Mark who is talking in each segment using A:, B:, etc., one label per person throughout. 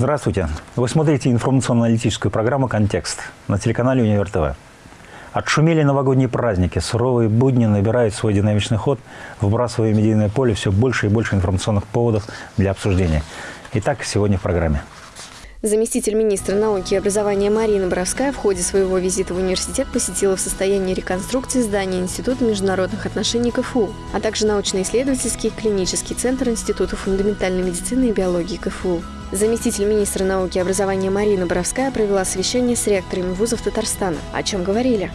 A: Здравствуйте. Вы смотрите информационно-аналитическую программу «Контекст» на телеканале «Универ ТВ». Отшумели новогодние праздники, суровые будни набирают свой динамичный ход, вбрасывая в медийное поле все больше и больше информационных поводов для обсуждения. Итак, сегодня в программе.
B: Заместитель министра науки и образования Марина Боровская в ходе своего визита в университет посетила в состоянии реконструкции здания Института международных отношений КФУ, а также научно-исследовательский клинический центр Института фундаментальной медицины и биологии КФУ. Заместитель министра науки и образования Марина Боровская провела совещание с ректорами вузов Татарстана. О чем говорили?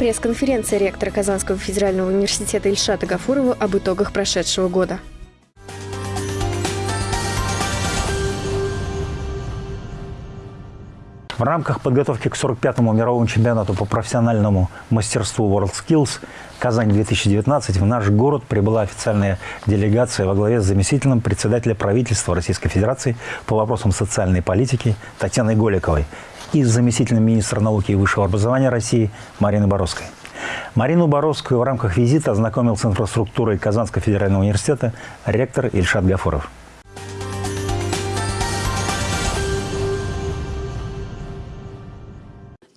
B: Пресс-конференция ректора Казанского федерального университета Ильшата Гафурова об итогах прошедшего года.
A: В рамках подготовки к 45-му мировому чемпионату по профессиональному мастерству WorldSkills «Казань-2019» в наш город прибыла официальная делегация во главе с заместителем председателя правительства Российской Федерации по вопросам социальной политики Татьяной Голиковой и заместителем министра науки и высшего образования России Мариной Боровской. Марину Боровскую в рамках визита ознакомил с инфраструктурой Казанского федерального университета ректор Ильшат Гафуров.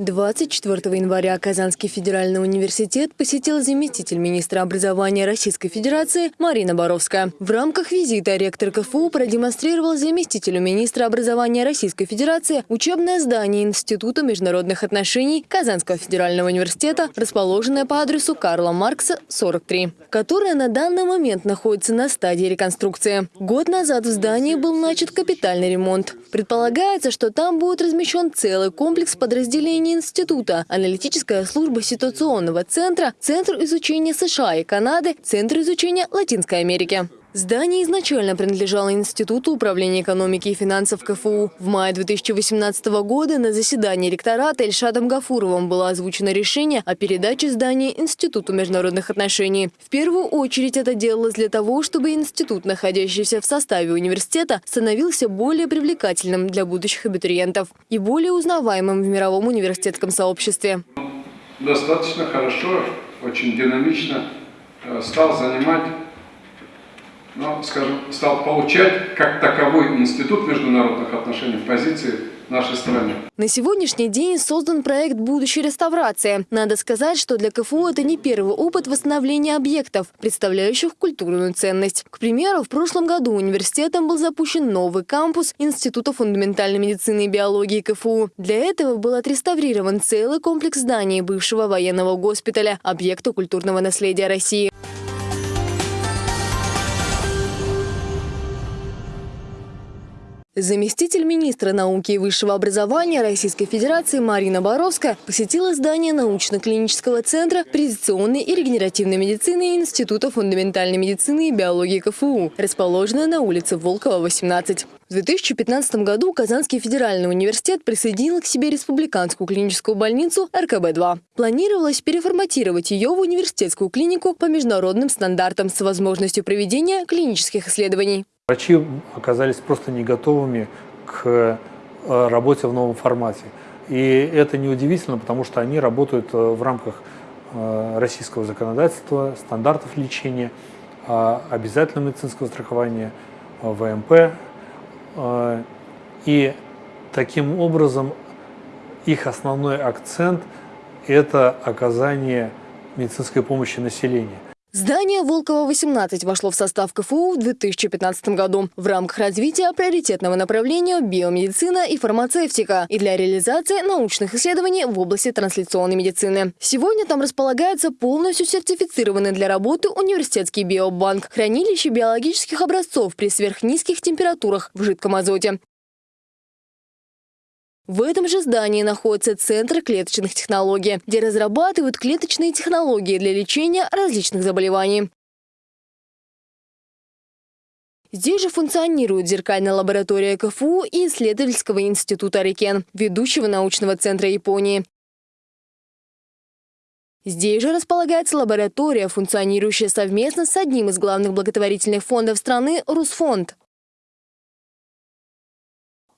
B: 24 января Казанский федеральный университет посетил заместитель министра образования Российской Федерации Марина Боровская. В рамках визита ректор КФУ продемонстрировал заместителю министра образования Российской Федерации учебное здание Института международных отношений Казанского федерального университета, расположенное по адресу Карла Маркса, 43, которое на данный момент находится на стадии реконструкции. Год назад в здании был начат капитальный ремонт. Предполагается, что там будет размещен целый комплекс подразделений института, аналитическая служба ситуационного центра, Центр изучения США и Канады, Центр изучения Латинской Америки. Здание изначально принадлежало Институту управления экономики и финансов КФУ. В мае 2018 года на заседании ректората Эльшадом Гафуровым было озвучено решение о передаче здания Институту международных отношений. В первую очередь это делалось для того, чтобы институт, находящийся в составе университета, становился более привлекательным для будущих абитуриентов и более узнаваемым в мировом университетском сообществе.
C: Достаточно хорошо, очень динамично э, стал занимать но, скажем, стал получать как таковой институт международных отношений в позиции нашей страны.
B: На сегодняшний день создан проект будущей реставрации. Надо сказать, что для КФУ это не первый опыт восстановления объектов, представляющих культурную ценность. К примеру, в прошлом году университетом был запущен новый кампус Института фундаментальной медицины и биологии КФУ. Для этого был отреставрирован целый комплекс зданий бывшего военного госпиталя, объекта культурного наследия России. Заместитель министра науки и высшего образования Российской Федерации Марина Боровская посетила здание научно-клинического центра презентационной и регенеративной медицины Института фундаментальной медицины и биологии КФУ, расположенное на улице Волкова, 18. В 2015 году Казанский федеральный университет присоединил к себе республиканскую клиническую больницу РКБ-2. Планировалось переформатировать ее в университетскую клинику по международным стандартам с возможностью проведения клинических исследований.
D: Врачи оказались просто не готовыми к э, работе в новом формате. И это неудивительно, потому что они работают э, в рамках э, российского законодательства, стандартов лечения, обязательного медицинского страхования, ВМП. И таким образом их основной акцент – это оказание медицинской помощи населению.
B: Здание Волкова-18 вошло в состав КФУ в 2015 году в рамках развития приоритетного направления биомедицина и фармацевтика и для реализации научных исследований в области трансляционной медицины. Сегодня там располагается полностью сертифицированный для работы университетский биобанк, хранилище биологических образцов при сверхнизких температурах в жидком азоте. В этом же здании находится Центр клеточных технологий, где разрабатывают клеточные технологии для лечения различных заболеваний. Здесь же функционирует зеркальная лаборатория КФУ и исследовательского института Рикен, ведущего научного центра Японии. Здесь же располагается лаборатория, функционирующая совместно с одним из главных благотворительных фондов страны – Русфонд.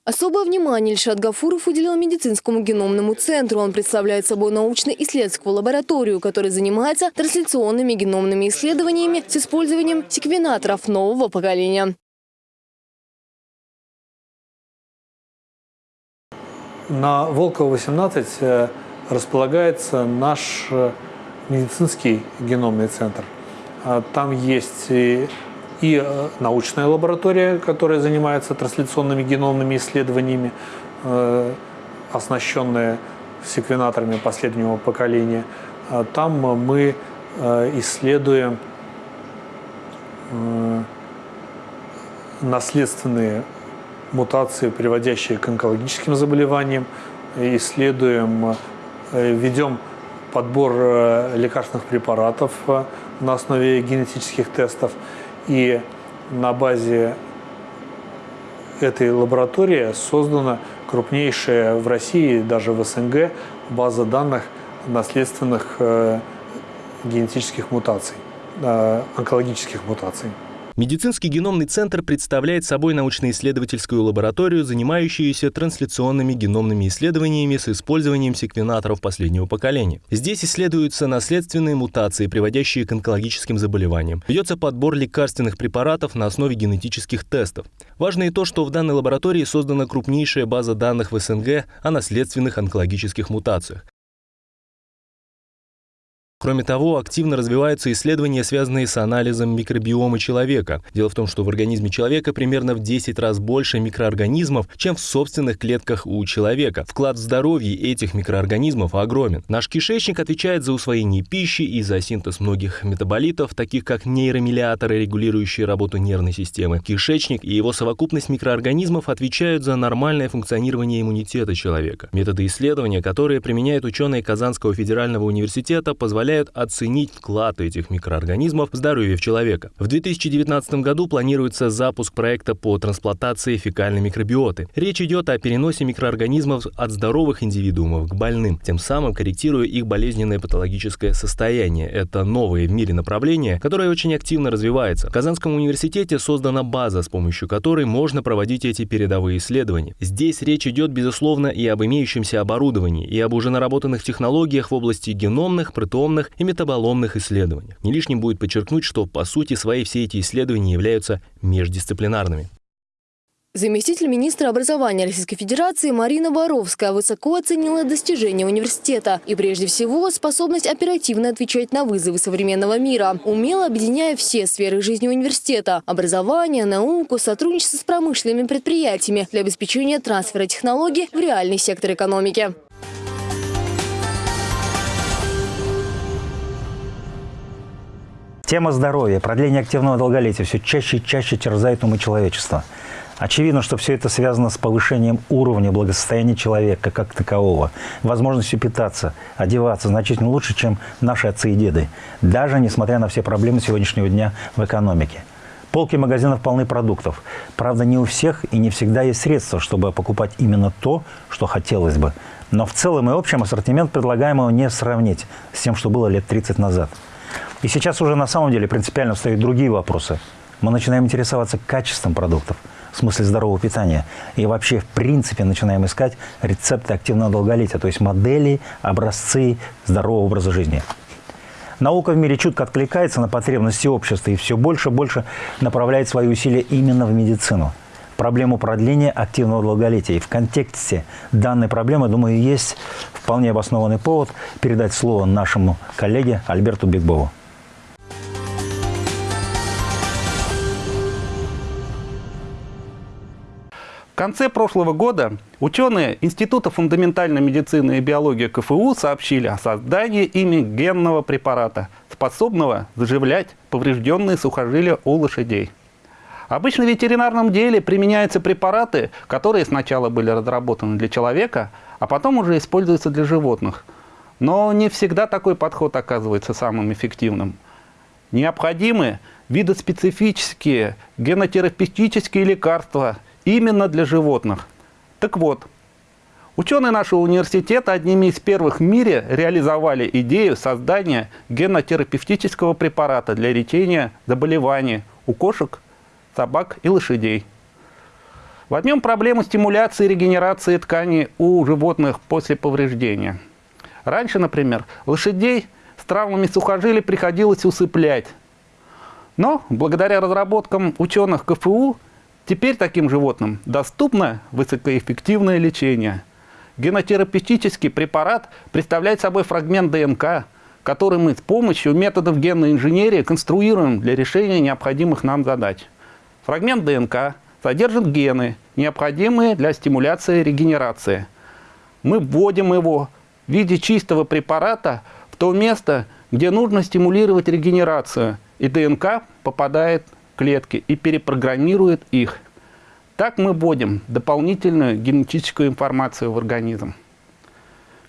B: Особое внимание Ильшат Гафуров уделил медицинскому геномному центру. Он представляет собой научно-исследовательскую лабораторию, которая занимается трансляционными геномными исследованиями с использованием секвенаторов нового поколения.
D: На Волкова 18 э, располагается наш э, медицинский геномный центр. А там есть и, э, научная лаборатория, которая занимается трансляционными геномными исследованиями, оснащенная секвенаторами последнего поколения. А там мы исследуем наследственные мутации, приводящие к онкологическим заболеваниям, исследуем, э, ведем подбор э, лекарственных препаратов э, на основе генетических тестов. И на базе этой лаборатории создана крупнейшая в России, даже в СНГ, база данных наследственных генетических мутаций, онкологических мутаций.
E: Медицинский геномный центр представляет собой научно-исследовательскую лабораторию, занимающуюся трансляционными геномными исследованиями с использованием секвенаторов последнего поколения. Здесь исследуются наследственные мутации, приводящие к онкологическим заболеваниям. Ведется подбор лекарственных препаратов на основе генетических тестов. Важно и то, что в данной лаборатории создана крупнейшая база данных в СНГ о наследственных онкологических мутациях. Кроме того, активно развиваются исследования, связанные с анализом микробиома человека. Дело в том, что в организме человека примерно в 10 раз больше микроорганизмов, чем в собственных клетках у человека. Вклад в здоровье этих микроорганизмов огромен. Наш кишечник отвечает за усвоение пищи и за синтез многих метаболитов, таких как нейромелиаторы, регулирующие работу нервной системы. Кишечник и его совокупность микроорганизмов отвечают за нормальное функционирование иммунитета человека. Методы исследования, которые применяют ученые Казанского федерального университета, позволяют позволяют оценить вклад этих микроорганизмов в здоровье человека. В 2019 году планируется запуск проекта по трансплантации фекальной микробиоты. Речь идет о переносе микроорганизмов от здоровых индивидуумов к больным, тем самым корректируя их болезненное патологическое состояние. Это новое в мире направление, которое очень активно развивается. В Казанском университете создана база, с помощью которой можно проводить эти передовые исследования. Здесь речь идет, безусловно, и об имеющемся оборудовании, и об уже наработанных технологиях в области геномных, протеомных геномных и метаболомных исследованиях. Не лишним будет подчеркнуть, что по сути своей все эти исследования являются междисциплинарными.
B: Заместитель министра образования Российской Федерации Марина Боровская высоко оценила достижения университета и прежде всего способность оперативно отвечать на вызовы современного мира, умело объединяя все сферы жизни университета – образование, науку, сотрудничество с промышленными предприятиями для обеспечения трансфера технологий в реальный сектор экономики.
A: Тема здоровья, продление активного долголетия все чаще и чаще терзает умы человечества. Очевидно, что все это связано с повышением уровня благосостояния человека как такового, возможностью питаться, одеваться значительно лучше, чем наши отцы и деды, даже несмотря на все проблемы сегодняшнего дня в экономике. Полки магазинов полны продуктов. Правда, не у всех и не всегда есть средства, чтобы покупать именно то, что хотелось бы. Но в целом и общем ассортимент предлагаемого не сравнить с тем, что было лет 30 назад. И сейчас уже на самом деле принципиально встают другие вопросы. Мы начинаем интересоваться качеством продуктов, в смысле здорового питания. И вообще, в принципе, начинаем искать рецепты активного долголетия, то есть модели, образцы здорового образа жизни. Наука в мире чутко откликается на потребности общества и все больше и больше направляет свои усилия именно в медицину. Проблему продления активного долголетия. И в контексте данной проблемы, думаю, есть вполне обоснованный повод передать слово нашему коллеге Альберту Бигбову.
F: В конце прошлого года ученые Института фундаментальной медицины и биологии КФУ сообщили о создании ими генного препарата, способного заживлять поврежденные сухожилия у лошадей. Обычно в ветеринарном деле применяются препараты, которые сначала были разработаны для человека, а потом уже используются для животных. Но не всегда такой подход оказывается самым эффективным. Необходимы видоспецифические генотерапевтические лекарства – именно для животных. Так вот, ученые нашего университета одними из первых в мире реализовали идею создания генотерапевтического препарата для лечения заболеваний у кошек, собак и лошадей. Возьмем проблему стимуляции и регенерации тканей у животных после повреждения. Раньше, например, лошадей с травмами сухожилий приходилось усыплять. Но благодаря разработкам ученых КФУ Теперь таким животным доступно высокоэффективное лечение. Генотерапевтический препарат представляет собой фрагмент ДНК, который мы с помощью методов генной инженерии конструируем для решения необходимых нам задач. Фрагмент ДНК содержит гены, необходимые для стимуляции регенерации. Мы вводим его в виде чистого препарата в то место, где нужно стимулировать регенерацию, и ДНК попадает клетки и перепрограммирует их. Так мы вводим дополнительную генетическую информацию в организм.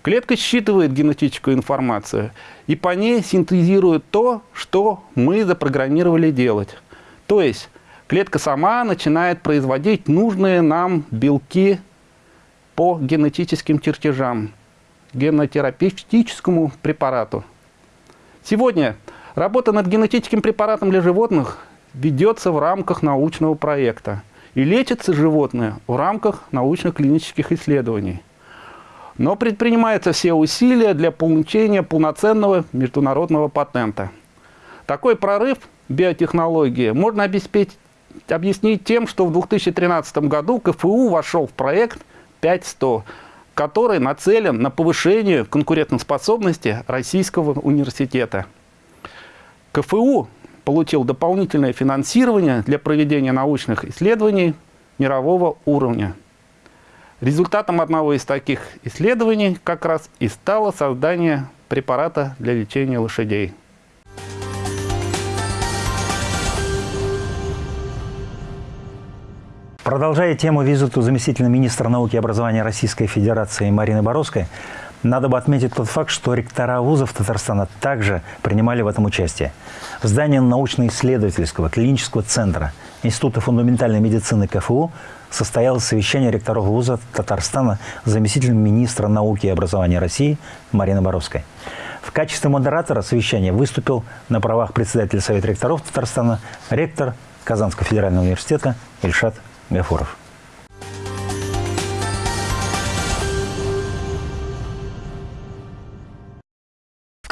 F: Клетка считывает генетическую информацию и по ней синтезирует то, что мы запрограммировали делать. То есть клетка сама начинает производить нужные нам белки по генетическим чертежам, генотерапевтическому препарату. Сегодня работа над генетическим препаратом для животных ведется в рамках научного проекта – и лечатся животные в рамках научно-клинических исследований. Но предпринимаются все усилия для получения полноценного международного патента. Такой прорыв биотехнологии можно обеспечить, объяснить тем, что в 2013 году КФУ вошел в проект 5100, который нацелен на повышение конкурентоспособности российского университета. КФУ получил дополнительное финансирование для проведения научных исследований мирового уровня. Результатом одного из таких исследований как раз и стало создание препарата для лечения лошадей.
A: Продолжая тему визиту заместителя министра науки и образования Российской Федерации Марины Боровской, надо бы отметить тот факт, что ректора вузов Татарстана также принимали в этом участие. В здании научно-исследовательского клинического центра Института фундаментальной медицины КФУ состоялось совещание ректоров вузов Татарстана с заместителем министра науки и образования России Мариной Боровской. В качестве модератора совещания выступил на правах председателя Совета ректоров Татарстана ректор Казанского федерального университета Ильшат Гафуров.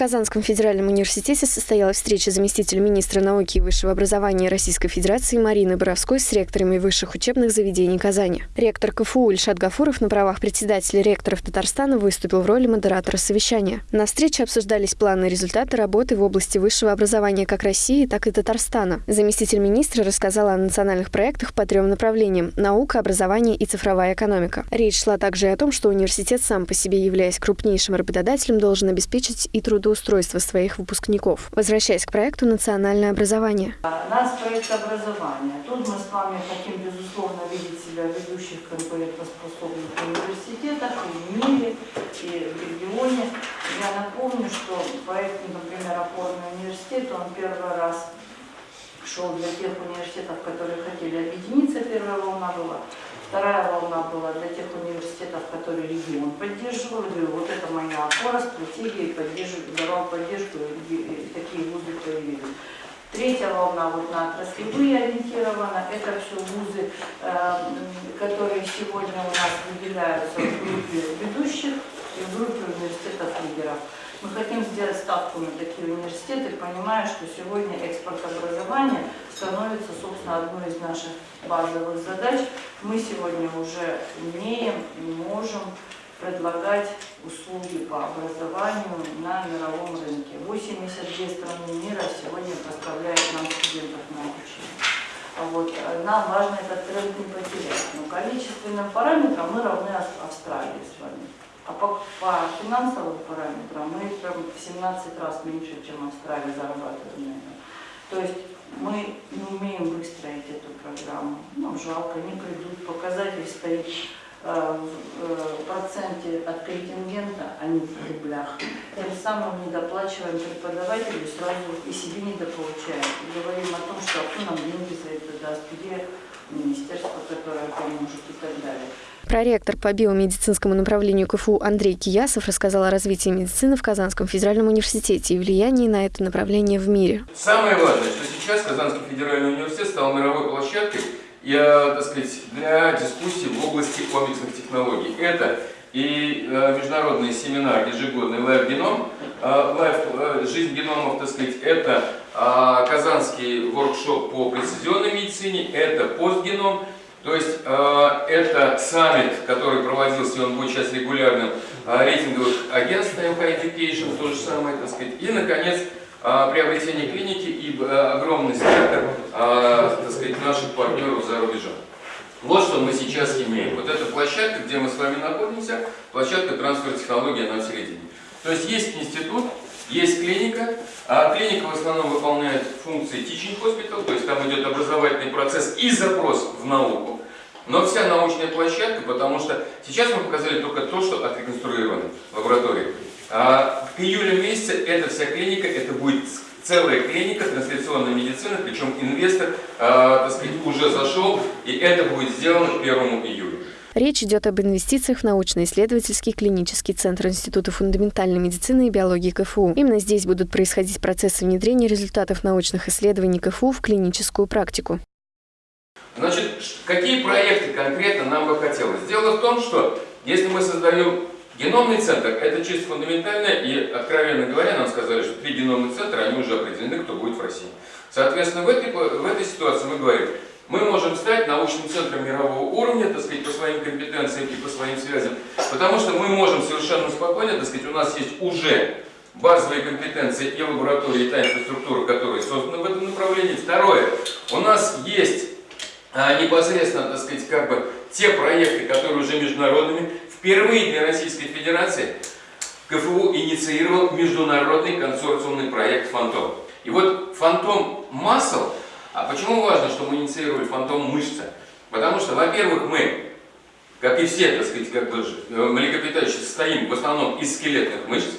G: Казанском федеральном университете состоялась встреча заместителя министра науки и высшего образования Российской Федерации Марины Боровской с ректорами высших учебных заведений Казани. Ректор КФУ Ильшат Гафуров на правах председателя ректоров Татарстана выступил в роли модератора совещания. На встрече обсуждались планы и результаты работы в области высшего образования как России, так и Татарстана. Заместитель министра рассказал о национальных проектах по трем направлениям – наука, образование и цифровая экономика. Речь шла также и о том, что университет сам по себе, являясь крупнейшим работодателем, должен обеспечить и труд трудоустройства своих выпускников. Возвращаясь к проекту «Национальное образование».
H: Нас проект образования. Тут мы с вами хотим, безусловно, видеть себя в ведущих конкурентоспособных университетах и в мире, и в регионе. Я напомню, что проект, например, опорный университет, он первый раз шел для тех университетов, которые хотели объединиться, первая волна была. Вторая волна была для тех университетов, которые регион поддерживал. Говорю, вот это моя опора, стратегия, поддерживаю, давал поддержку, такие вузы появились. Третья волна вот на отраслевые ориентирована. Это все вузы, э, которые сегодня у нас выделяются в группе ведущих и в группе университетов лидеров. Мы хотим сделать ставку на такие университеты, понимая, что сегодня экспорт образования становится, собственно, одной из наших базовых задач. Мы сегодня уже умеем и можем предлагать услуги по образованию на мировом рынке. 82 страны мира сегодня поставляют нам студентов на обучение. Вот, нам важно этот тренд не потерять. Но количественным параметрам мы равны Австралии с вами. А по, по финансовым параметрам мы прям в 17 раз меньше, чем Австралия зарабатываем. То есть мы не умеем выстроить эту программу. Ну, жалко, не придут. Показатель стоит э, в э, проценте от контингента, а не в рублях. Тем самым недоплачиваем преподавателю, сразу и себе недополучаем. И говорим о том, что кто нам деньги за это даст, где министерство, которое поможет и так далее.
G: Проректор по биомедицинскому направлению КФУ Андрей Киясов рассказал о развитии медицины в Казанском федеральном университете и влиянии на это направление в мире.
I: Самое важное, что сейчас Казанский федеральный университет стал мировой площадкой я, так сказать, для дискуссий в области комплексных технологий. Это и э, международный семинар ежегодный Life Genome, э, Life, э, жизнь геномов, так сказать, это казанский воркшоп по прецизионной медицине, это постгеном, То есть э, это саммит, который проводился, и он будет сейчас регулярным, э, рейтинговых агентств High Education, то же самое, так сказать. И, наконец, э, приобретение клиники и э, огромный спектр, э, так сказать, наших партнеров за рубежом. Вот что мы сейчас имеем. Вот эта площадка, где мы с вами находимся, площадка трансфера технологий на середине. То есть есть институт, есть клиника, а клиника в основном выполняет функции teaching hospital, то есть там идет образовательный процесс и запрос в науку. Но вся научная площадка, потому что сейчас мы показали только то, что отреконструировано в лаборатории. А к июлю месяце эта вся клиника, это будет целая клиника трансляционной медицины, причем инвестор, э, так сказать, уже зашел, и это будет сделано к 1 июля.
G: Речь идет об инвестициях в научно-исследовательский клинический центр Института фундаментальной медицины и биологии КФУ. Именно здесь будут происходить процессы внедрения результатов научных исследований КФУ в клиническую практику.
I: Значит, какие проекты конкретно нам бы хотелось? Дело в том, что если мы создаем геномный центр, это чисто фундаментально, и, откровенно говоря, нам сказали, что три геномных центра, они уже определены, кто будет в России. Соответственно, в этой, в этой ситуации мы говорим, мы можем стать научным центром мирового уровня, так сказать, по своим компетенциям и по своим связям, потому что мы можем совершенно спокойно, так сказать, у нас есть уже базовые компетенции и лаборатории, и та инфраструктура, которые созданы в этом направлении. Второе, у нас есть а, непосредственно, так сказать, как бы те проекты, которые уже международными. Впервые для Российской Федерации КФУ инициировал международный консорциумный проект «Фантом». И вот «Фантом Масл» А почему важно, что мы инициировали фантом мышца? Потому что, во-первых, мы, как и все, так сказать, как бы э, млекопитающие, состоим в основном из скелетных мышц.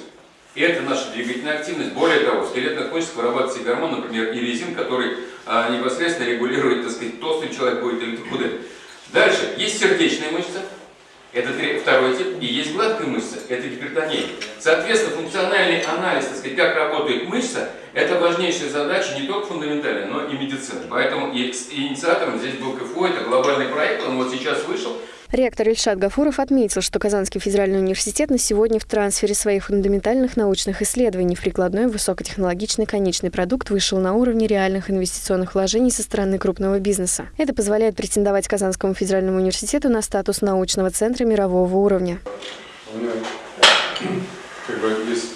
I: И это наша двигательная активность. Более того, в скелетных мышцах вырабатывается гормон, например, иризин, который а, непосредственно регулирует, так сказать, толстый человек будет или худой. Дальше, есть сердечная мышца, это второй тип, и есть гладкая мышца, это гипертония. Соответственно, функциональный анализ, так сказать, как работает мышца, это важнейшая задача не только фундаментальная, но и медицины. Поэтому инициатором здесь был КФУ, это глобальный проект, он вот сейчас вышел.
G: Ректор Ильшат Гафуров отметил, что Казанский федеральный университет на сегодня в трансфере своих фундаментальных научных исследований в прикладной высокотехнологичный конечный продукт вышел на уровне реальных инвестиционных вложений со стороны крупного бизнеса. Это позволяет претендовать Казанскому федеральному университету на статус научного центра мирового уровня.
C: У меня как бы есть,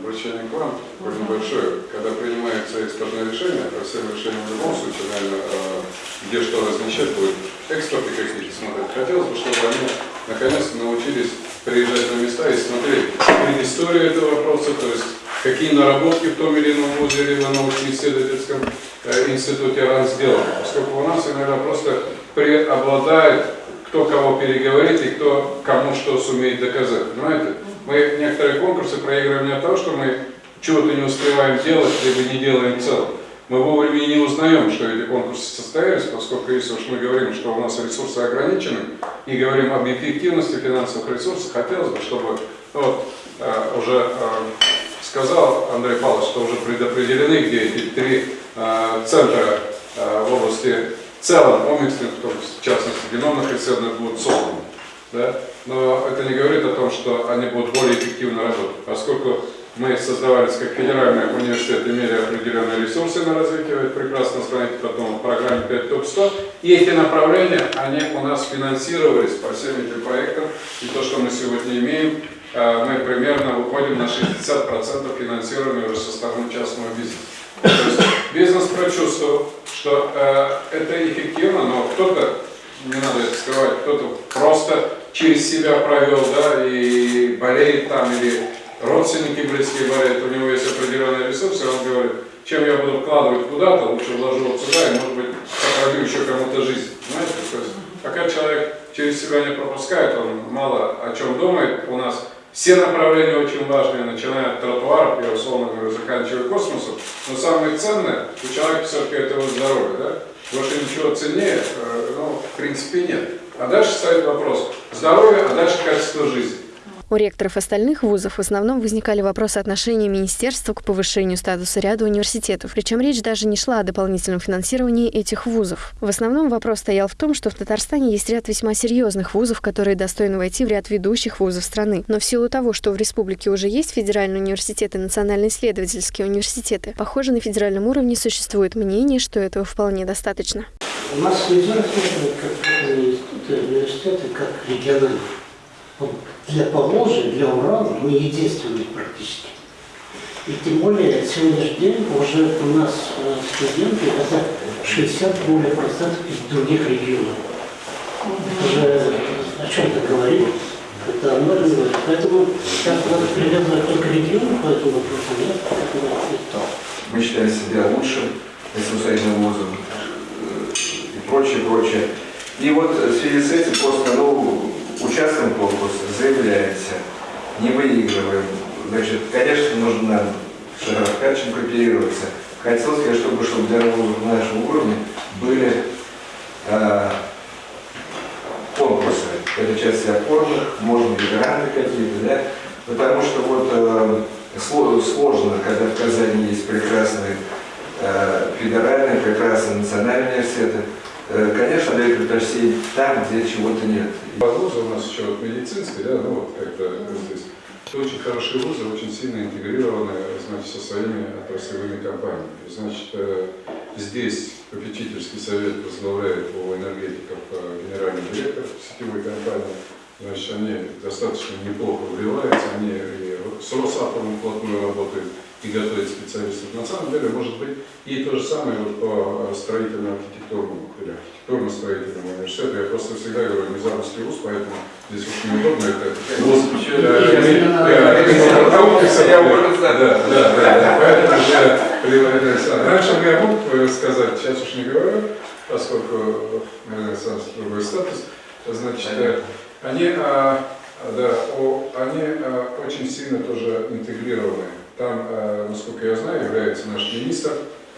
C: обращение к вам такое небольшое. Когда принимается экспертное решение, по всем решениям в любом случае, наверное, э, где что размещать будет, эксперты какие-то смотрят. Хотелось бы, чтобы они наконец-то научились приезжать на места и смотреть предысторию этого вопроса, то есть какие наработки в том или ином вузе либо научно-исследовательском э, институте РАН сделаны. Поскольку у нас иногда просто преобладает кто кого переговорит и кто кому что сумеет доказать. Понимаете? Мы некоторые конкурсы проигрываем не от того, что мы чего-то не успеваем делать, либо не делаем целом. Мы вовремя не узнаем, что эти конкурсы состоялись, поскольку если уж мы говорим, что у нас ресурсы ограничены, и говорим об эффективности финансовых ресурсов, хотелось бы, чтобы ну вот, э, уже э, сказал Андрей Павлович, что уже предопределены, где эти три э, центра э, в области целом омиксных, в частности геномных исследований будут созданы. Да? Но это не говорит о том, что они будут более эффективно работать, поскольку мы создавались как федеральный университет, имели определенные ресурсы на развитие, вы прекрасно знаете потом в программе 5 топ 100, и эти направления, они у нас финансировались по всем этим проектам, и то, что мы сегодня имеем, э, мы примерно выходим на 60% финансирования уже со стороны частного бизнеса. То есть бизнес прочувствовал, что э, это эффективно, но кто-то, не надо это скрывать, кто-то просто через себя провел, да, и болеет там, или родственники близкие болеют, у него есть определенные ресурсы, он говорит, чем я буду вкладывать куда-то, лучше вложу вот сюда, и, может быть, сохраню еще кому-то жизнь. Знаете, то есть, пока человек через себя не пропускает, он мало о чем думает. У нас все направления очень важные, начиная от тротуаров, я условно говорю, заканчивая космосом. Но самое ценное у человека все-таки это его здоровье, да? Больше ничего ценнее, э, ну, в принципе, нет. А дальше стоит вопрос здоровья, а дальше качество жизни.
G: У ректоров остальных вузов в основном возникали вопросы отношения министерства к повышению статуса ряда университетов. Причем речь даже не шла о дополнительном финансировании этих вузов. В основном вопрос стоял в том, что в Татарстане есть ряд весьма серьезных вузов, которые достойны войти в ряд ведущих вузов страны. Но в силу того, что в республике уже есть федеральные университеты и национально-исследовательские университеты, похоже, на федеральном уровне существует мнение, что этого вполне достаточно.
J: У нас нельзя рассматривать институты, университеты, как региональные. Для Поволжья, для Урала мы единственные практически. И тем более сегодняшний день уже у нас э, студенты это 60 более процентов из других регионов. Это же о чем-то говорит. Это говорит. Поэтому сейчас надо привязывать только регионы по этому вопросу, нет?
K: Мы считаем себя лучшим самостоятельным вузом э, и прочее, прочее. И вот в связи с этим просто, ну, участвуем в конкурсе, заявляемся, не выигрываем. Значит, конечно, нужно с Шаровкачем кооперироваться. Хотел чтобы, чтобы для вузов на нашем уровне были э, конкурсы. Это часть опорных, можно гранты какие-то, да? Потому что вот э, сложно, когда в Казани есть прекрасные э, федеральные, прекрасные национальные университеты, Э, конечно, дают предпочтение там, где чего-то нет.
C: Вузы у нас еще вот медицинские, да, ну вот как-то здесь. Очень хорошие вузы, очень сильно интегрированы значит, со своими отраслевыми компаниями. Значит, э, здесь попечительский совет возглавляет у энергетиков э, генеральный директор сетевой компании. Значит, они достаточно неплохо вливаются, они и с Росатомом вплотную работают и готовить специалистов. На самом деле, может быть, и то же самое вот по строительно-архитектурному или архитектурно-строительному университету. Я просто всегда говорю, не замысле вуз, поэтому здесь очень неудобно это. Вуз, поэтому я Раньше я мог сказать, сейчас уж не говорю, поскольку Александр другой статус, значит, они, да, они очень сильно тоже интегрированы там, э, насколько я знаю, является наш министр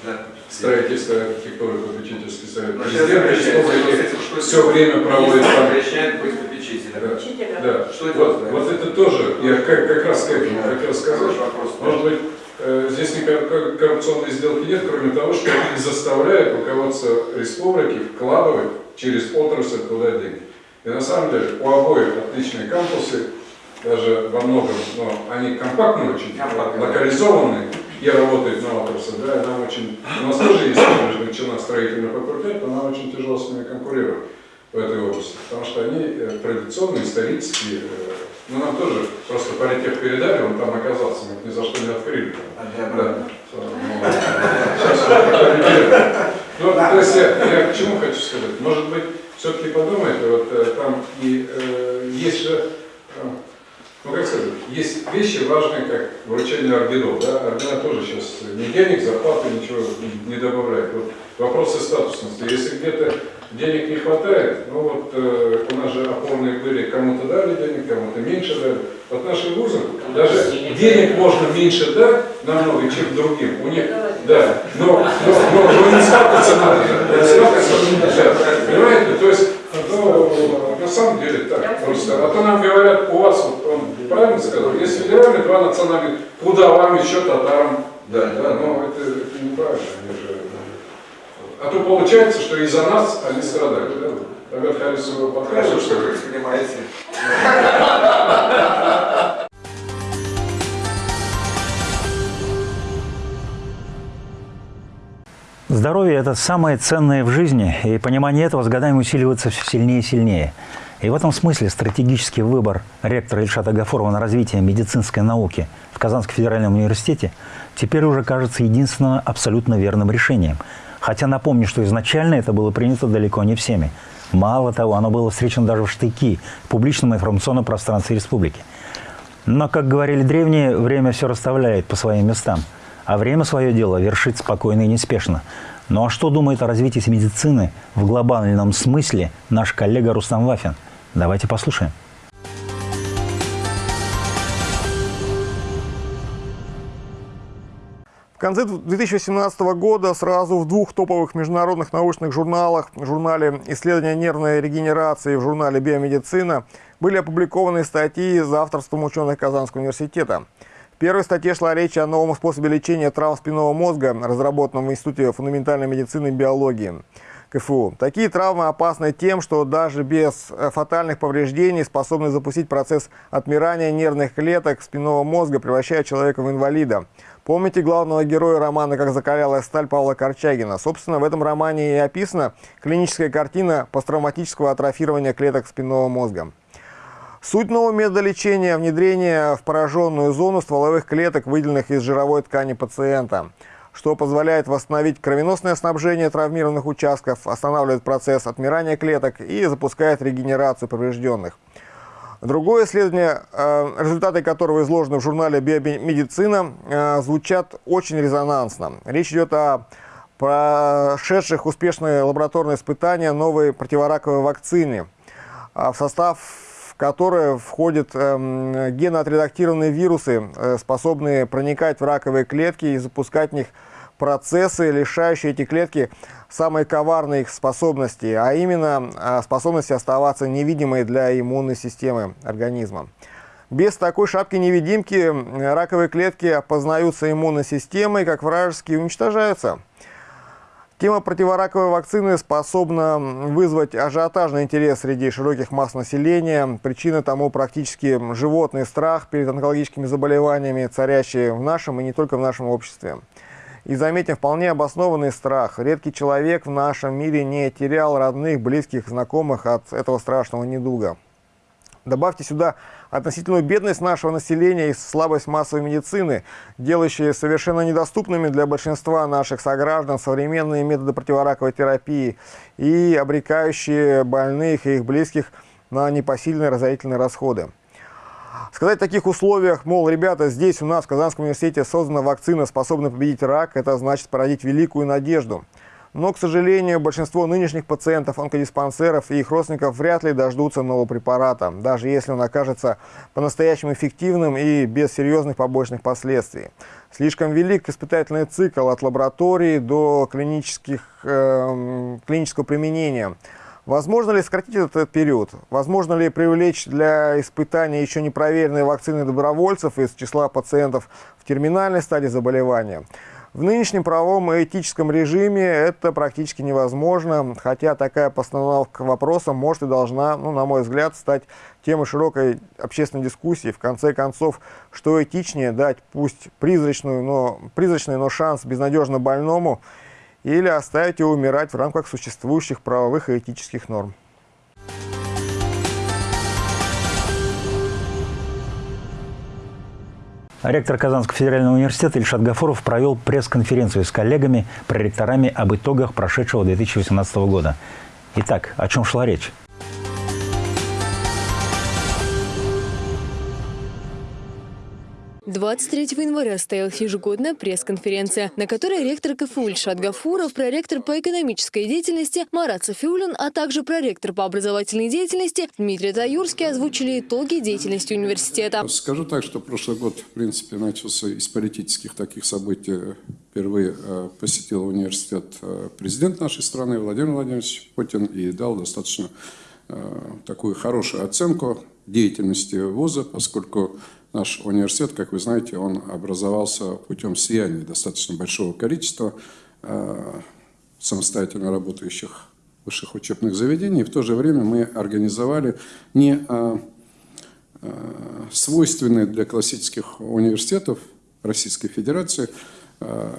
C: да. строительства архитектуры попечительский совет президента республики все время проводит там. Да. Да. Что это вот, вот это тоже, я как, как раз к этому хотел сказать, может быть, э, здесь никакой коррупционной сделки нет, кроме того, что они заставляют руководство республики вкладывать через отрасль туда деньги. И на самом деле у обоих отличные кампусы, даже во многом, но они компактные очень, Компактные. локализованные и работают на отрасль, да, нам очень, у нас тоже есть начина строительный факультет, но нам очень тяжело с ними конкурировать в этой области, потому что они э, традиционные, исторические, э, ну нам тоже просто политех передали, он там оказался, мы ни за что не открыли. Да. Сейчас ну, то есть я, я к чему хочу сказать? Может быть, все-таки подумайте, вот э, там и э, есть же ну как сказать, есть вещи важные, как вручение орденов. Да? Ордена тоже сейчас ни денег, зарплаты, ничего не добавляют. Вот вопросы статусности. Если где-то денег не хватает, ну вот э, у нас же опорные были, кому-то дали денег, кому-то меньше дали. Вот наши вузы, даже денег можно меньше дать намного, чем другим. У них, да, но, но, но, но не статуса надо. Да. Понимаете, то есть ну, на самом деле так просто. А то нам говорят, у вас, вот он правильно сказал, есть федеральные, два национальных, куда вам еще татарам дать, да, но это, это неправильно. Они же, а то получается, что из-за нас они страдают, да? Тогда Харису покажет, что понимаете.
A: Здоровье – это самое ценное в жизни, и понимание этого с годами усиливается все сильнее и сильнее. И в этом смысле стратегический выбор ректора Ильшата Гафурова на развитие медицинской науки в Казанском федеральном университете теперь уже кажется единственным абсолютно верным решением. Хотя напомню, что изначально это было принято далеко не всеми. Мало того, оно было встречено даже в штыки в публичном информационном пространстве республики. Но, как говорили древние, время все расставляет по своим местам – а время свое дело вершит спокойно и неспешно. Ну а что думает о развитии медицины в глобальном смысле наш коллега Рустам Вафин? Давайте послушаем.
L: Конце 2018 года сразу в двух топовых международных научных журналах, в журнале «Исследования нервной регенерации» и в журнале «Биомедицина» были опубликованы статьи за авторством ученых Казанского университета. В первой статье шла речь о новом способе лечения травм спинного мозга, разработанном в Институте фундаментальной медицины и биологии. КФУ. Такие травмы опасны тем, что даже без э, фатальных повреждений способны запустить процесс отмирания нервных клеток спинного мозга, превращая человека в инвалида. Помните главного героя романа «Как закалялая сталь» Павла Корчагина? Собственно, в этом романе и описана клиническая картина посттравматического атрофирования клеток спинного мозга. Суть нового метода лечения – внедрение в пораженную зону стволовых клеток, выделенных из жировой ткани пациента – что позволяет восстановить кровеносное снабжение травмированных участков, останавливает процесс отмирания клеток и запускает регенерацию поврежденных. Другое исследование, э, результаты которого изложены в журнале «Биомедицина», э, звучат очень резонансно. Речь идет о прошедших успешные лабораторные испытания новой противораковой вакцины, в состав которой входят генно-отредактированные вирусы, э, способные проникать в раковые клетки и запускать в них процессы, лишающие эти клетки самой коварной их способности, а именно э, способности оставаться невидимой для иммунной системы организма. Без такой шапки-невидимки раковые клетки опознаются иммунной системой как вражеские уничтожаются. Тема противораковой вакцины способна вызвать ажиотажный интерес среди широких масс населения. Причина тому практически животный страх перед онкологическими заболеваниями, царящие в нашем и не только в нашем обществе. И заметим, вполне обоснованный страх. Редкий человек в нашем мире не терял родных, близких, знакомых от этого страшного недуга. Добавьте сюда относительную бедность нашего населения и слабость массовой медицины, делающие совершенно недоступными для большинства наших сограждан современные методы противораковой терапии и обрекающие больных и их близких на непосильные разорительные расходы. Сказать в таких условиях, мол, ребята, здесь у нас в Казанском университете создана вакцина, способная победить рак, это значит породить великую надежду – но, к сожалению, большинство нынешних пациентов онкодиспансеров и их родственников вряд ли дождутся нового препарата, даже если он окажется по-настоящему эффективным и без серьезных побочных последствий. Слишком велик испытательный цикл от лаборатории до клинических, э, клинического применения. Возможно ли сократить этот период? Возможно ли привлечь для испытания еще не проверенные вакцины добровольцев из числа пациентов в терминальной стадии заболевания? В нынешнем правовом и этическом режиме это практически невозможно, хотя такая постановка вопроса может и должна, ну, на мой взгляд, стать темой широкой общественной дискуссии. В конце концов, что этичнее дать пусть призрачную, но, призрачный, но шанс безнадежно больному или оставить его умирать в рамках существующих правовых и этических норм.
A: Ректор Казанского федерального университета Ильшат Гафуров провел пресс-конференцию с коллегами, проректорами об итогах прошедшего 2018 года. Итак, о чем шла речь?
B: 23 января состоялась ежегодная пресс-конференция, на которой ректор КФУ Ильшат Гафуров, проректор по экономической деятельности Марат Софиулин, а также проректор по образовательной деятельности Дмитрий Таюрский озвучили итоги деятельности университета.
C: Скажу так, что прошлый год, в принципе, начался из политических таких событий. Впервые э, посетил университет э, президент нашей страны Владимир Владимирович Путин и дал достаточно э, такую хорошую оценку деятельности вуза, поскольку Наш университет, как вы знаете, он образовался путем слияния достаточно большого количества э, самостоятельно работающих высших учебных заведений. В то же время мы организовали не э, э, свойственные для классических университетов Российской Федерации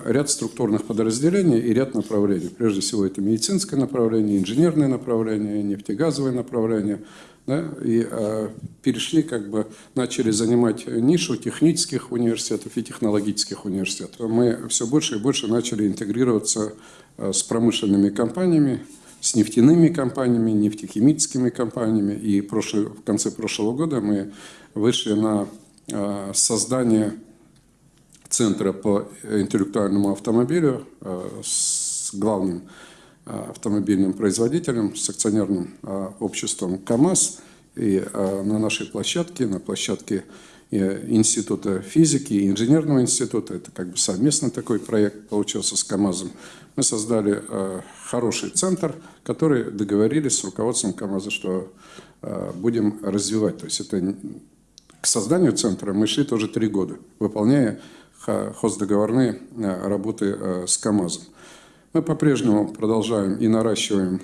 C: ряд структурных подразделений и ряд направлений. Прежде всего, это медицинское направление, инженерное направление, нефтегазовое направление – да, и э, перешли, как бы начали занимать нишу технических университетов и технологических университетов. Мы все больше и больше начали интегрироваться э, с промышленными компаниями, с нефтяными компаниями, нефтехимическими компаниями. И прошлый, в конце прошлого года мы вышли на э, создание центра по интеллектуальному автомобилю э, с главным Э, автомобильным производителем, с акционерным э, обществом КАМАЗ. И э, на нашей площадке, на площадке Института физики и инженерного института. Это как бы совместно такой проект получился с КАМАЗом. Мы создали хороший центр, который договорились с руководством КАМАЗа, что будем развивать. То есть это к созданию центра мы шли тоже три года, выполняя хоздоговорные работы с КАМАЗом. Мы по-прежнему продолжаем и наращиваем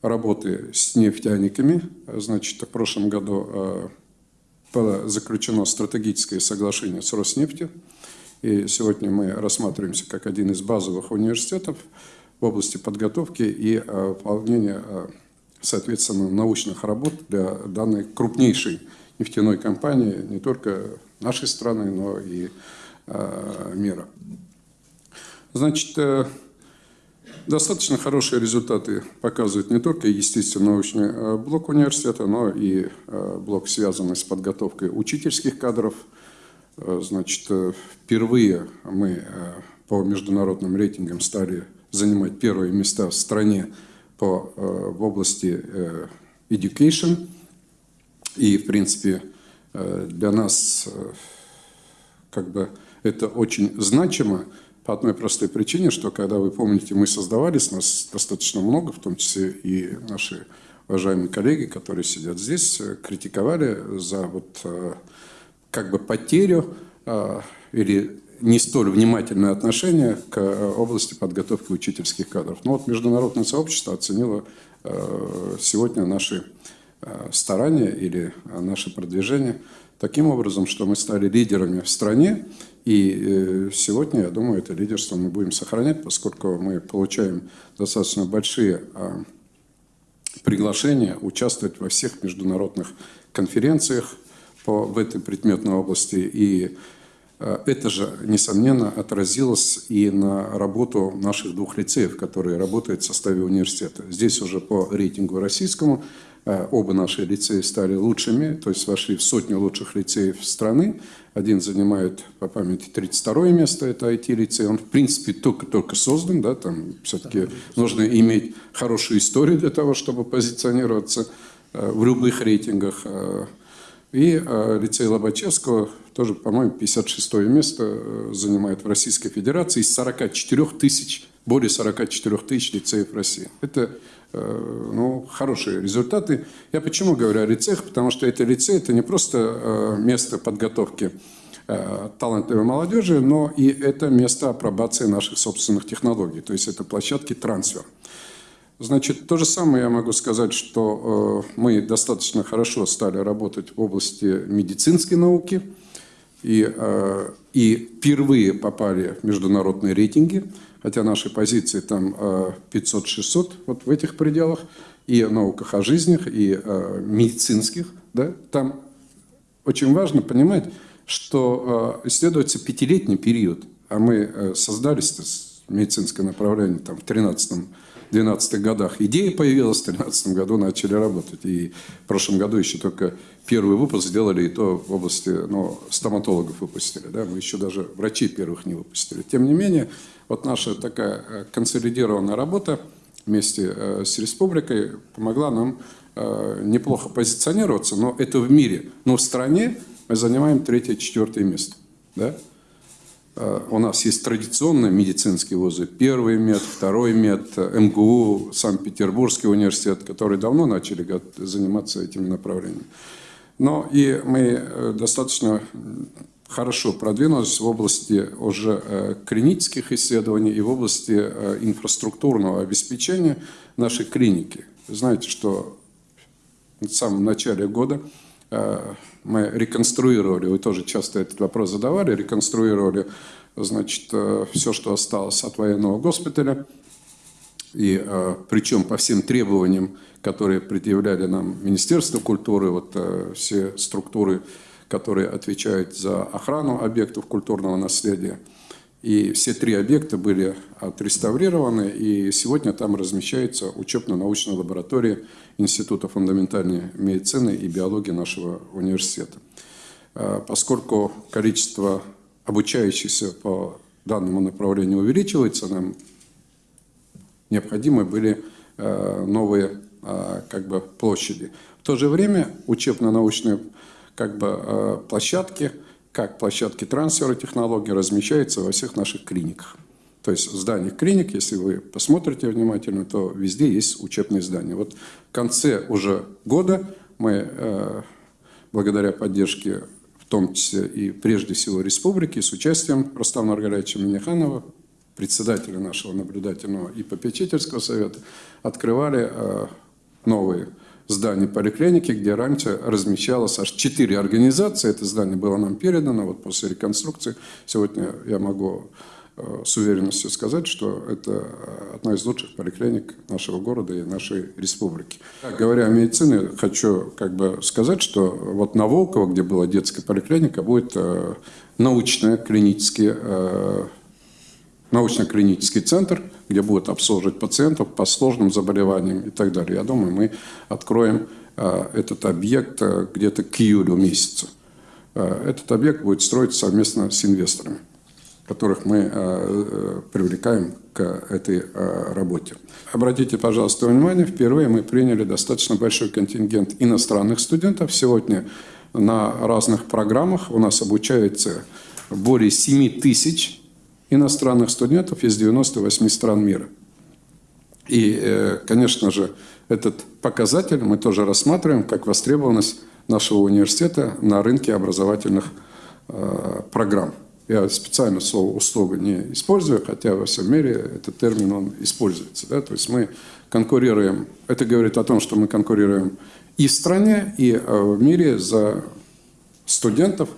C: работы с нефтяниками. Значит, в прошлом году было заключено стратегическое соглашение с Роснефтью. И сегодня мы рассматриваемся как один из базовых университетов в области подготовки и выполнения, соответственно, научных работ для данной крупнейшей нефтяной компании не только нашей страны, но и мира. Значит, Достаточно хорошие результаты показывает не только естественно-научный э, блок университета, но и э, блок, связанный с подготовкой учительских кадров. Э, значит, впервые мы по международным рейтингам стали занимать первые места в стране по, в области education. И, в принципе, для нас как бы это очень значимо, по одной простой причине, что когда вы помните, мы создавались, нас достаточно много, в том числе и наши уважаемые коллеги, которые сидят здесь, э, критиковали за вот э, как бы потерю э, или не столь внимательное отношение к области подготовки учительских кадров. Но вот международное сообщество оценило сегодня наши старания или наше продвижение таким образом, что мы стали лидерами в стране, и э, сегодня, я думаю, это лидерство мы будем сохранять, поскольку мы получаем достаточно большие а, приглашения участвовать во всех международных конференциях по, в этой предметной области. И а, это же, несомненно, отразилось и на работу наших двух лицеев, которые работают в составе университета. Здесь уже по рейтингу российскому оба наши лицеи стали лучшими, то есть вошли в сотню лучших лицеев страны. Один занимает, по памяти, 32 место, это IT-лицей. Он, в принципе, только-только создан, да, там все-таки нужно иметь хорошую историю для того, чтобы позиционироваться э, в любых рейтингах. Э, и лицей Лобачевского тоже, по-моему, 56 место занимает в Российской Федерации из 44 тысяч, более 44 тысяч лицеев России. Это Э, ну, хорошие результаты. Я почему говорю о лицеях? Потому что это лицей, это не просто э, место подготовки э, талантливой молодежи, но и это место апробации наших собственных технологий. То есть это площадки трансфер. Значит, то же самое я могу сказать, что мы достаточно хорошо стали работать в области медицинской науки и, и впервые попали в международные рейтинги хотя наши позиции там 500-600, э, вот в этих пределах, и науках о жизнях, и о медицинских, да, там очень важно понимать, что э, исследуется пятилетний период, а мы э, создались, медицинское направление, там, в 13 12 годах идея появилась, в 2013 году начали работать. И в прошлом году еще только первый выпуск сделали, и то в области ну, стоматологов выпустили. Да? Мы еще даже врачей первых не выпустили. Тем не менее, вот наша такая э, консолидированная работа вместе э, с республикой помогла нам э, неплохо позиционироваться, но это в мире. Но в стране мы занимаем третье-четвертое место. Да? У нас есть традиционные медицинские вузы. Первый мед, второй мед, МГУ, Санкт-Петербургский университет, которые давно начали заниматься этим направлением. Но и мы достаточно хорошо продвинулись в области уже э, клинических исследований и в области э, инфраструктурного обеспечения нашей клиники. Знаете, что в самом начале года э, мы реконструировали, вы тоже часто этот вопрос задавали, реконструировали значит, все, что осталось от военного госпиталя, и причем по всем требованиям, которые предъявляли нам Министерство культуры, вот все структуры которые отвечают за охрану объектов культурного наследия. И все три объекта были отреставрированы, и сегодня там размещается учебно-научная лаборатория Института фундаментальной медицины и биологии нашего университета. А, поскольку количество обучающихся по данному направлению увеличивается, нам необходимы были а, новые а, как бы, площади. В то же время учебно-научная как бы площадки, как площадки трансфера технологий размещаются во всех наших клиниках. То есть в зданиях клиник, если вы посмотрите внимательно, то везде есть учебные здания. Вот в конце уже года мы, э, благодаря поддержке в том числе и прежде всего республики, с участием Рустама Маргаровича Миниханова, председателя нашего наблюдательного и попечительского совета, открывали э, новые здание поликлиники, где раньше размещалось аж четыре организации. Это здание было нам передано вот после реконструкции. Сегодня я могу э, с уверенностью сказать, что это одна из лучших поликлиник нашего города и нашей республики. Говоря о медицине, хочу как бы сказать, что вот на Волково, где была детская поликлиника, будет э, э, научно-клинический центр, где будут обслуживать пациентов по сложным заболеваниям и так далее. Я думаю, мы откроем э, этот объект э, где-то к июлю месяцу. Э, этот объект будет строиться совместно с инвесторами, которых мы привлекаем к этой работе. Обратите, пожалуйста, внимание, впервые мы приняли достаточно большой контингент иностранных студентов. Сегодня на разных программах у нас обучается более 7 тысяч иностранных студентов из 98 стран мира. И, э, конечно же, этот показатель мы тоже рассматриваем как востребованность нашего университета на рынке образовательных э, программ. Я специально слово «услуга» не использую, хотя во всем мире этот термин он используется. Да? То есть мы конкурируем, это говорит о том, что мы конкурируем и в стране, и э, в мире за студентов,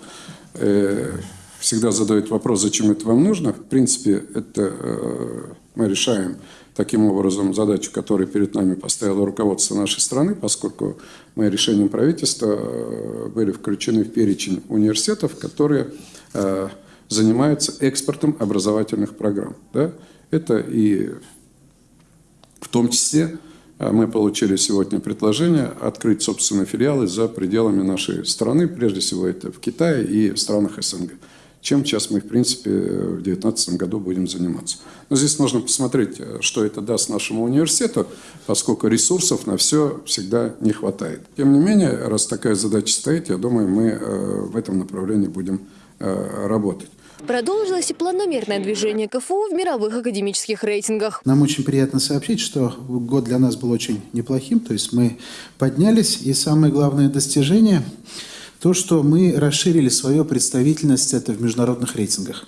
C: всегда задают вопрос, зачем это вам нужно. В принципе, это э, мы решаем таким образом задачу, которую перед нами поставило руководство нашей страны, поскольку мы решением правительства э, были включены в перечень университетов, которые э, занимаются экспортом образовательных программ. Да? Это и в том числе мы получили сегодня предложение открыть собственные филиалы за пределами нашей страны, прежде всего это в Китае и в странах СНГ чем сейчас мы, в принципе, в 2019 году будем заниматься. Но здесь нужно посмотреть, что это даст нашему университету, поскольку ресурсов на все всегда не хватает. Тем не менее, раз такая задача стоит, я думаю, мы э, в этом направлении будем э, работать.
B: Продолжилось и планомерное движение КФУ в мировых академических рейтингах.
M: Нам очень приятно сообщить, что год для нас был очень неплохим. То есть мы поднялись, и самое главное достижение – то, что мы расширили свою представительность это в международных рейтингах.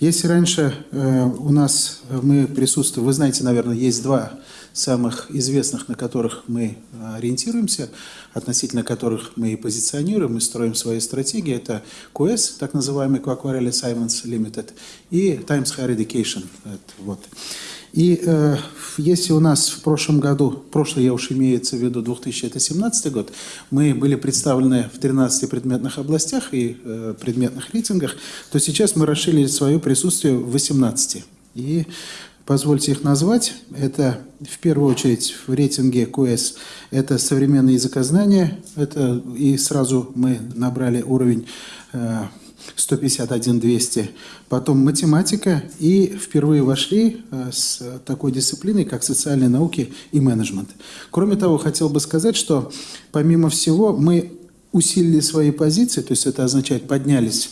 M: Если раньше э, у нас э, мы присутствуем, вы знаете, наверное, есть два самых известных, на которых мы э, ориентируемся, относительно которых мы и позиционируем, мы строим свои стратегии. Это QS, так называемый Quacquarelli Simons Limited, и Times Higher Education. Это, вот. И э, если у нас в прошлом году, прошлый я уж имеется в виду 2017 год, мы были представлены в 13 предметных областях и э, предметных рейтингах, то сейчас мы расширили свое присутствие в 18. И позвольте их назвать. Это в первую очередь в рейтинге QS это современное языкознание. Это, и сразу мы набрали уровень э, 151-200, потом математика, и впервые вошли э, с такой дисциплиной, как социальные науки и менеджмент. Кроме того, хотел бы сказать, что помимо всего мы усилили свои позиции, то есть это означает поднялись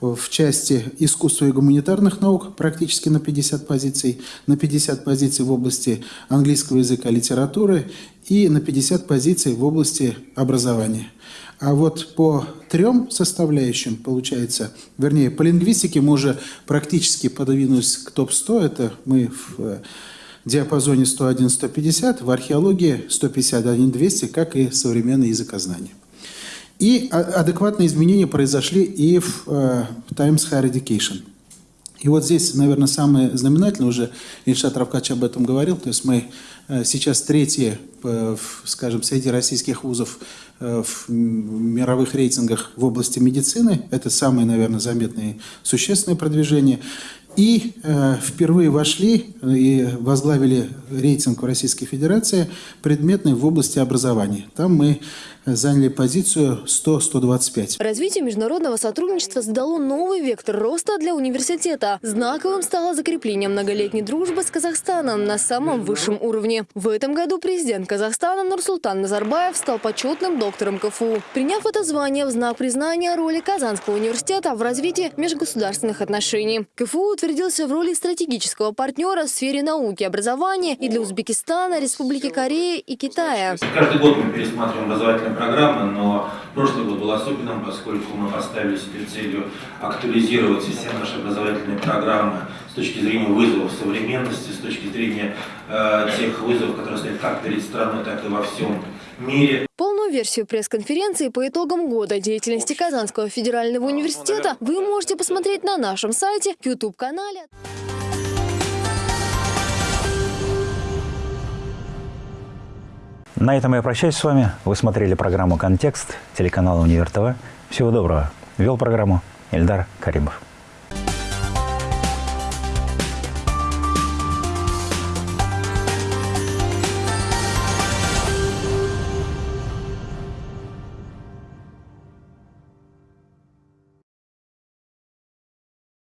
M: в части искусства и гуманитарных наук практически на 50 позиций, на 50 позиций в области английского языка литературы и на 50 позиций в области образования. А вот по трем составляющим, получается, вернее, по лингвистике мы уже практически подвинулись к топ-100. Это мы в э, диапазоне 101-150, в археологии 151-200, как и современное языкознание. И адекватные изменения произошли и в э, Times Higher Education. И вот здесь, наверное, самое знаменательное, уже Ильшат Равкач об этом говорил, то есть мы э, сейчас третьи, скажем, среди российских вузов в мировых рейтингах в области медицины. Это самое, наверное, заметное и существенное продвижение. И э, впервые вошли и возглавили рейтинг в Российской Федерации предметный в области образования. Там мы заняли позицию 100-125.
B: Развитие международного сотрудничества задало новый вектор роста для университета. Знаковым стало закрепление многолетней дружбы с Казахстаном на самом высшем уровне. В этом году президент Казахстана Нурсултан Назарбаев стал почетным доктором КФУ. Приняв это звание в знак признания роли Казанского университета в развитии межгосударственных отношений. КФУ утвердился в роли стратегического партнера в сфере науки и образования и для Узбекистана, Республики Корея и Китая.
N: Каждый год мы пересматриваем образовательные программы, но прошлый год был особенным, поскольку мы поставили себе целью актуализировать все наши образовательные программы с точки зрения вызовов современности, с точки зрения э, тех вызовов, которые стоят как перед страной, так и во всем мире.
B: Полную версию пресс-конференции по итогам года деятельности Казанского федерального университета вы можете посмотреть на нашем сайте, YouTube-канале.
A: На этом я прощаюсь с вами. Вы смотрели программу «Контекст» телеканала «Универ ТВ». Всего доброго. Вел программу Эльдар Каримов.